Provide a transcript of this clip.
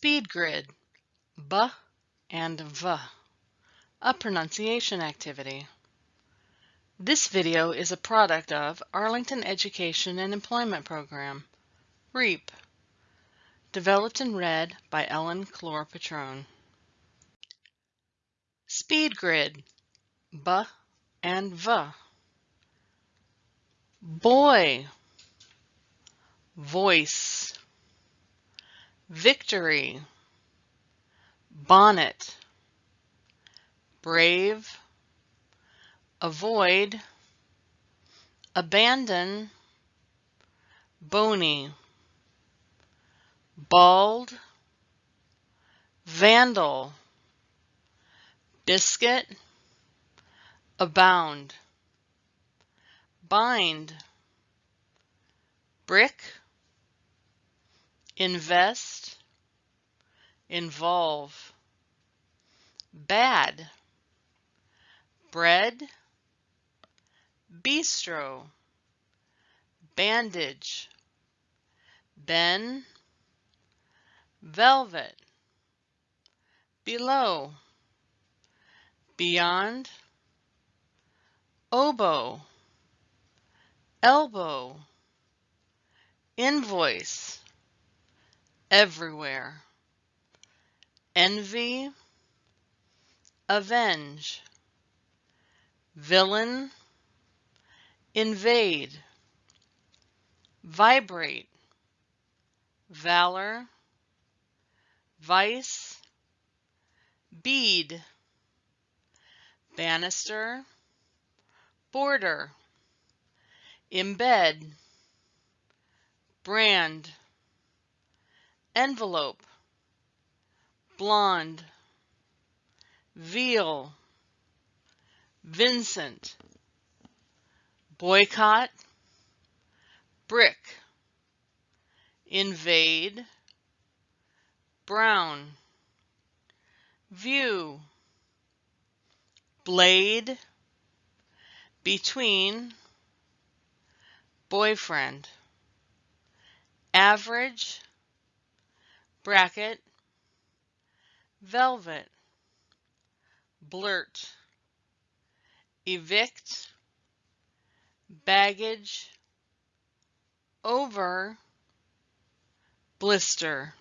Speed grid, B and V, a pronunciation activity. This video is a product of Arlington Education and Employment Program, REEP, developed and read by Ellen Clore Patrone. Speed grid, B and V. Boy, voice, victory, bonnet, brave, avoid, abandon, bony, bald, vandal, biscuit, abound, bind, brick, invest, involve, bad, bread, bistro, bandage, ben, velvet, below, beyond, oboe, elbow, invoice, everywhere, envy, avenge, villain, invade, vibrate, valor, vice, bead, banister, border, embed, brand, envelope, blonde, veal, Vincent, boycott, brick, invade, brown, view, blade, between, boyfriend, average, bracket, velvet, blurt, evict, baggage, over, blister.